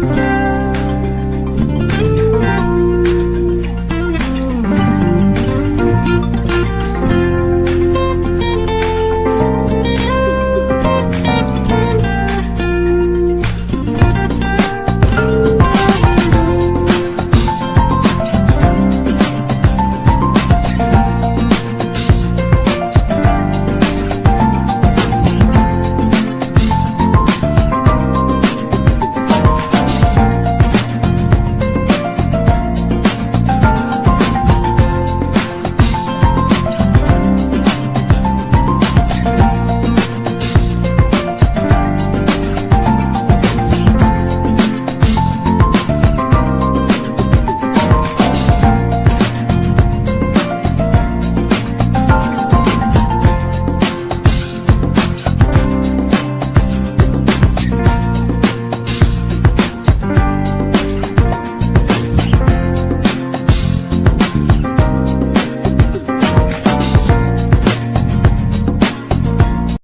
Bye.